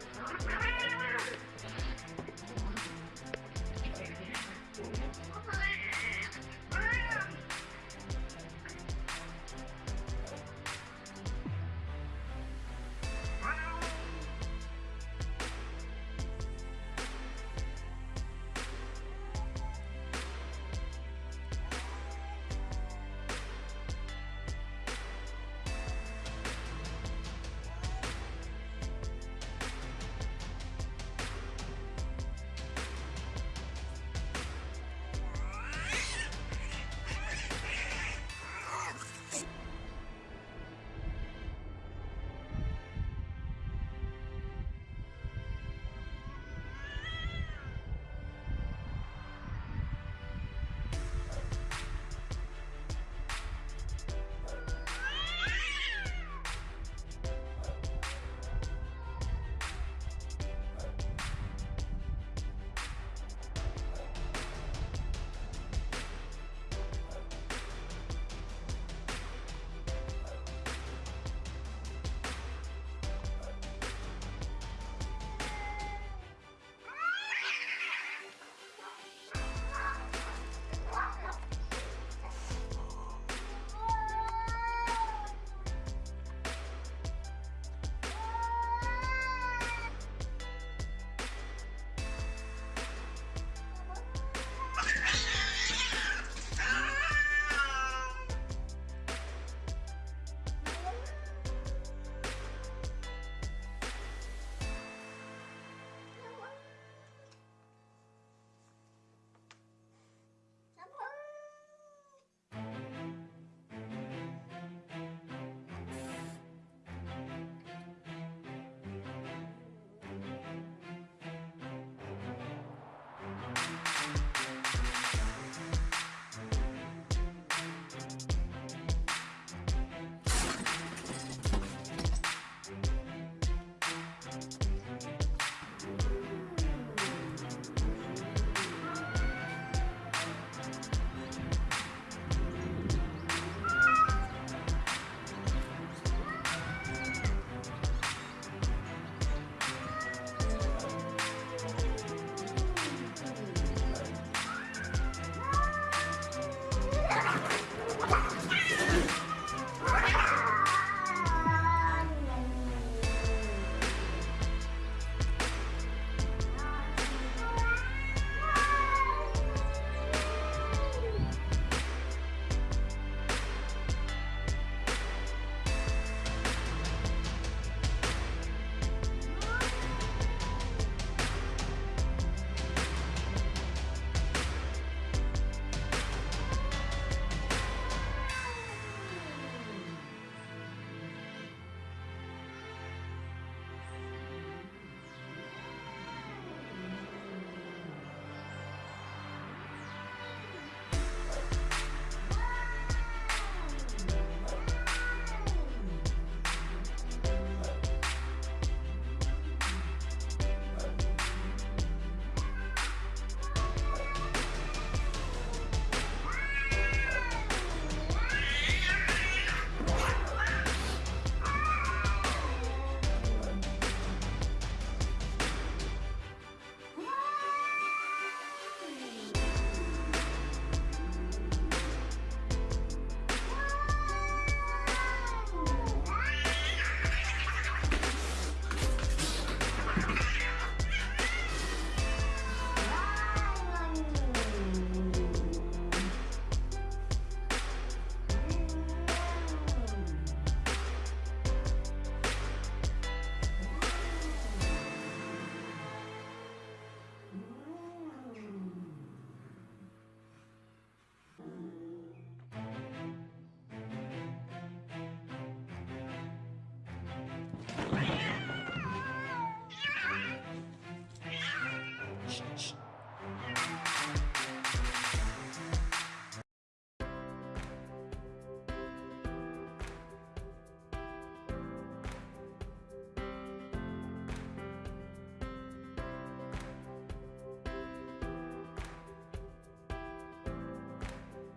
Crazy.